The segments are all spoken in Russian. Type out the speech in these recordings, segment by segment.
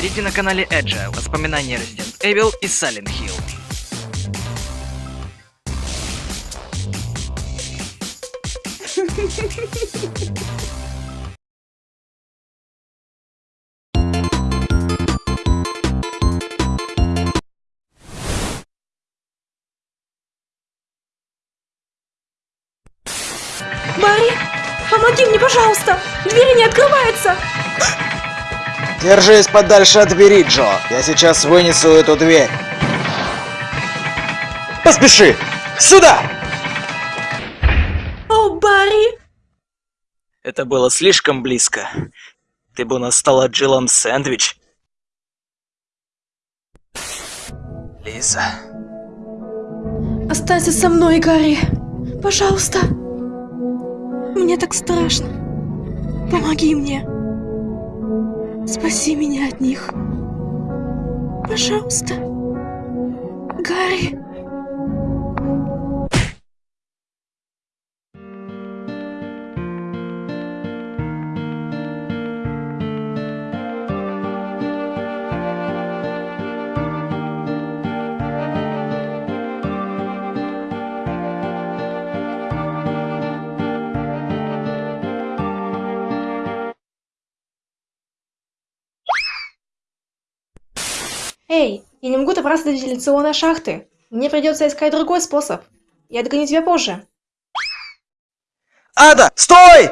Смотрите на канале Agile воспоминания Resident Evil и Silent Hill. Барри, помоги мне, пожалуйста! Двери не открываются! Держись подальше от двери, Джо. Я сейчас вынесу эту дверь. Поспеши! Сюда! О, Барри! Это было слишком близко. Ты бы настала Джилом сэндвич. Лиза. Останься со мной, Гарри. Пожалуйста. Мне так страшно. Помоги мне. Спаси меня от них. Пожалуйста. Гарри. Эй, я не могу добраться до вентиляционной шахты. Мне придется искать другой способ. Я догоню тебя позже. Ада, стой!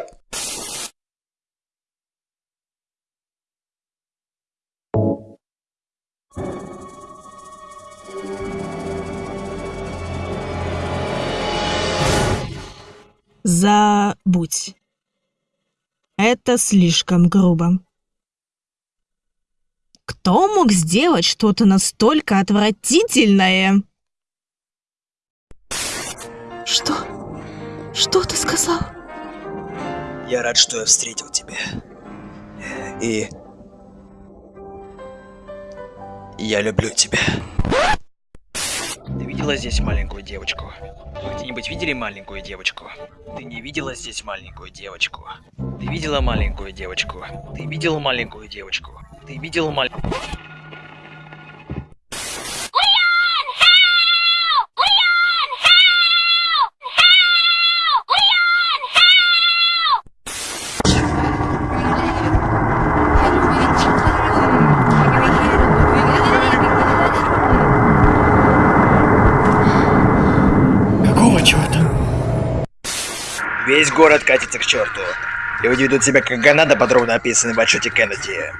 Забудь. Это слишком грубо. Кто мог сделать что-то настолько отвратительное? Что? Что ты сказал? Я рад, что я встретил тебя. И... Я люблю тебя. Ты видела здесь маленькую девочку? Вы где-нибудь видели маленькую девочку? Ты не видела здесь маленькую девочку? Ты видела маленькую девочку? Ты видел маленькую девочку? Ты видел черта? Весь город катится к черту. Люди ведут себя как Ганада, подробно описанный в отчете Кеннеди.